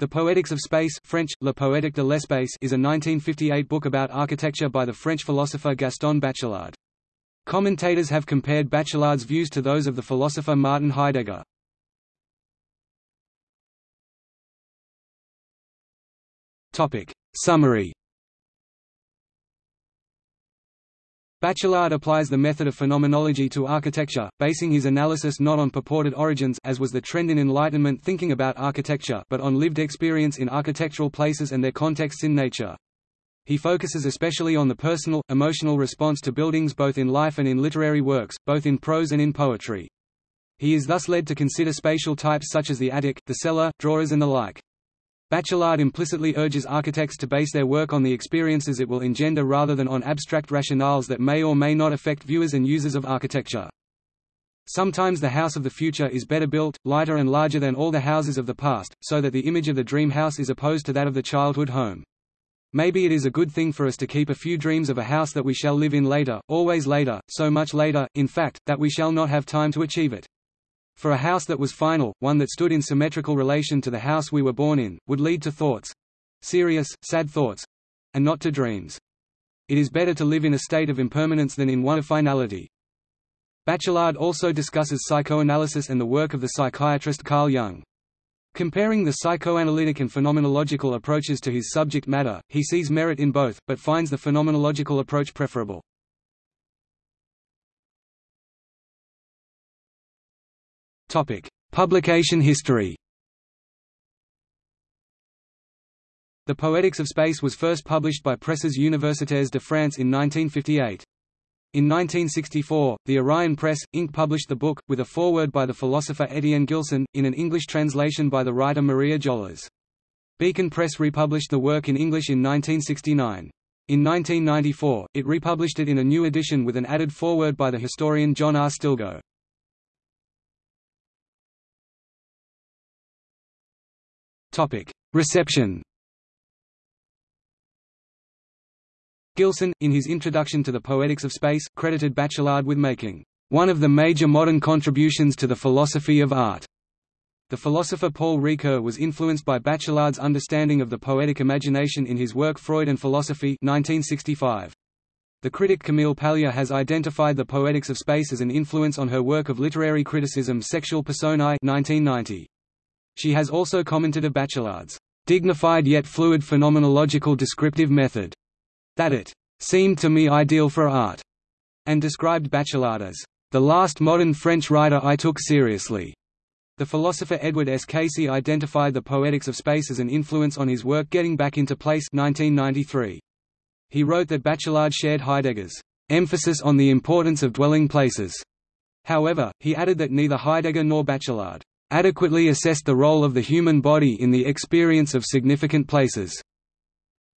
The Poetics of Space French, La Poétique de l'espace is a 1958 book about architecture by the French philosopher Gaston Bachelard. Commentators have compared Bachelard's views to those of the philosopher Martin Heidegger. Summary Bachelard applies the method of phenomenology to architecture, basing his analysis not on purported origins as was the trend in Enlightenment thinking about architecture but on lived experience in architectural places and their contexts in nature. He focuses especially on the personal, emotional response to buildings both in life and in literary works, both in prose and in poetry. He is thus led to consider spatial types such as the attic, the cellar, drawers and the like. Bachelard implicitly urges architects to base their work on the experiences it will engender rather than on abstract rationales that may or may not affect viewers and users of architecture. Sometimes the house of the future is better built, lighter and larger than all the houses of the past, so that the image of the dream house is opposed to that of the childhood home. Maybe it is a good thing for us to keep a few dreams of a house that we shall live in later, always later, so much later, in fact, that we shall not have time to achieve it. For a house that was final, one that stood in symmetrical relation to the house we were born in, would lead to thoughts—serious, sad thoughts—and not to dreams. It is better to live in a state of impermanence than in one of finality. Bachelard also discusses psychoanalysis and the work of the psychiatrist Carl Jung. Comparing the psychoanalytic and phenomenological approaches to his subject matter, he sees merit in both, but finds the phenomenological approach preferable. Topic: Publication history. The Poetics of Space was first published by Presses Universitaires de France in 1958. In 1964, the Orion Press, Inc. published the book, with a foreword by the philosopher Étienne Gilson, in an English translation by the writer Maria Jolas. Beacon Press republished the work in English in 1969. In 1994, it republished it in a new edition with an added foreword by the historian John R. Stilgoe. Topic: Reception. Gilson, in his introduction to the Poetics of Space, credited Bachelard with making one of the major modern contributions to the philosophy of art. The philosopher Paul Ricoeur was influenced by Bachelard's understanding of the poetic imagination in his work Freud and Philosophy 1965. The critic Camille Paglia has identified the Poetics of Space as an influence on her work of literary criticism Sexual Personae 1990. She has also commented of Bachelard's dignified yet fluid phenomenological descriptive method, that it seemed to me ideal for art, and described Bachelard as the last modern French writer I took seriously. The philosopher Edward S. Casey identified the Poetics of Space as an influence on his work Getting Back into Place 1993. He wrote that Bachelard shared Heidegger's emphasis on the importance of dwelling places. However, he added that neither Heidegger nor Bachelard adequately assessed the role of the human body in the experience of significant places.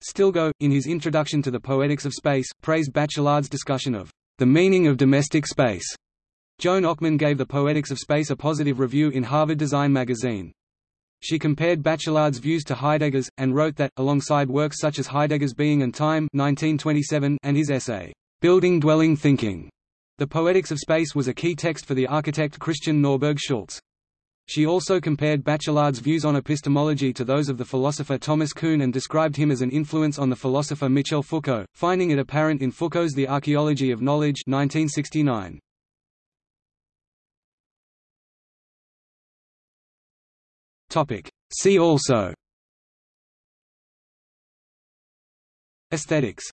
Stilgoe, in his introduction to the Poetics of Space, praised Bachelard's discussion of the meaning of domestic space. Joan Ockman gave the Poetics of Space a positive review in Harvard Design magazine. She compared Bachelard's views to Heidegger's, and wrote that, alongside works such as Heidegger's Being and Time 1927 and his essay, Building Dwelling Thinking, the Poetics of Space was a key text for the architect Christian Norberg Schulz. She also compared Bachelard's views on epistemology to those of the philosopher Thomas Kuhn and described him as an influence on the philosopher Michel Foucault, finding it apparent in Foucault's The Archaeology of Knowledge 1969. See also. Aesthetics